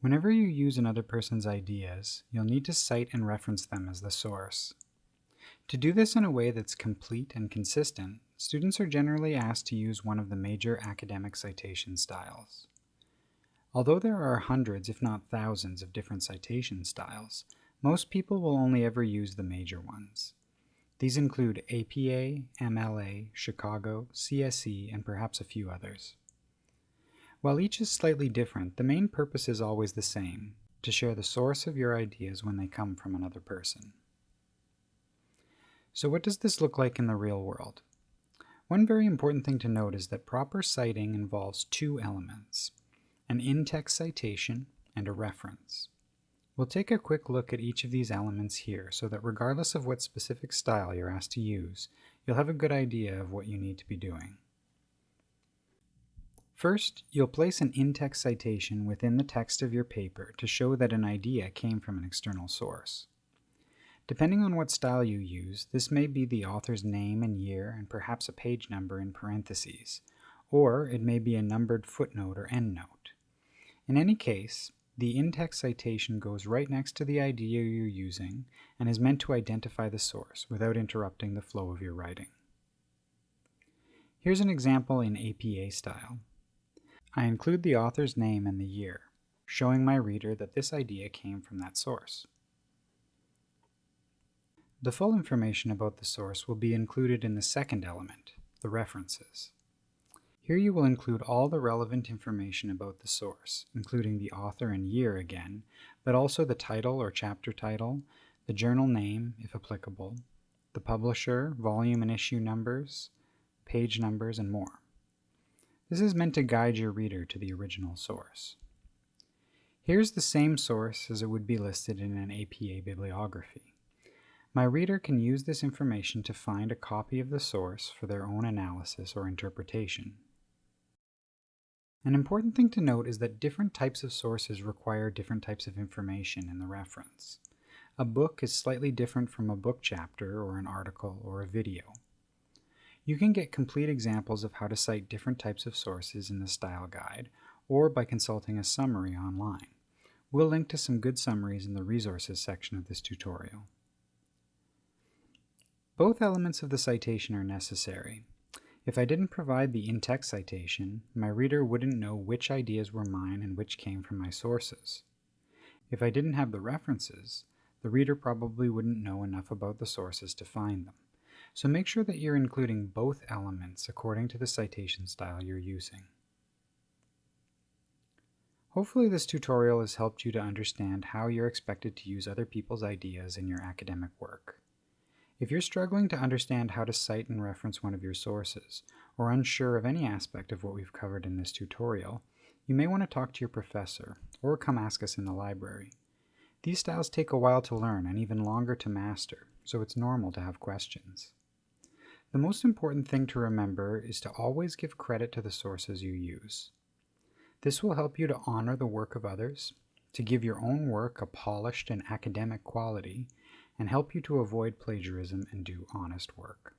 Whenever you use another person's ideas, you'll need to cite and reference them as the source. To do this in a way that's complete and consistent, students are generally asked to use one of the major academic citation styles. Although there are hundreds, if not thousands, of different citation styles, most people will only ever use the major ones. These include APA, MLA, Chicago, CSE, and perhaps a few others. While each is slightly different, the main purpose is always the same, to share the source of your ideas when they come from another person. So what does this look like in the real world? One very important thing to note is that proper citing involves two elements, an in-text citation and a reference. We'll take a quick look at each of these elements here so that regardless of what specific style you're asked to use, you'll have a good idea of what you need to be doing. First, you'll place an in-text citation within the text of your paper to show that an idea came from an external source. Depending on what style you use, this may be the author's name and year and perhaps a page number in parentheses, or it may be a numbered footnote or endnote. In any case, the in-text citation goes right next to the idea you're using and is meant to identify the source without interrupting the flow of your writing. Here's an example in APA style. I include the author's name and the year, showing my reader that this idea came from that source. The full information about the source will be included in the second element, the references. Here you will include all the relevant information about the source, including the author and year again, but also the title or chapter title, the journal name, if applicable, the publisher, volume and issue numbers, page numbers, and more. This is meant to guide your reader to the original source. Here's the same source as it would be listed in an APA bibliography. My reader can use this information to find a copy of the source for their own analysis or interpretation. An important thing to note is that different types of sources require different types of information in the reference. A book is slightly different from a book chapter or an article or a video. You can get complete examples of how to cite different types of sources in the style guide or by consulting a summary online. We'll link to some good summaries in the resources section of this tutorial. Both elements of the citation are necessary. If I didn't provide the in-text citation, my reader wouldn't know which ideas were mine and which came from my sources. If I didn't have the references, the reader probably wouldn't know enough about the sources to find them. So make sure that you're including both elements according to the citation style you're using. Hopefully this tutorial has helped you to understand how you're expected to use other people's ideas in your academic work. If you're struggling to understand how to cite and reference one of your sources, or unsure of any aspect of what we've covered in this tutorial, you may want to talk to your professor, or come ask us in the library. These styles take a while to learn and even longer to master, so it's normal to have questions. The most important thing to remember is to always give credit to the sources you use. This will help you to honor the work of others, to give your own work a polished and academic quality, and help you to avoid plagiarism and do honest work.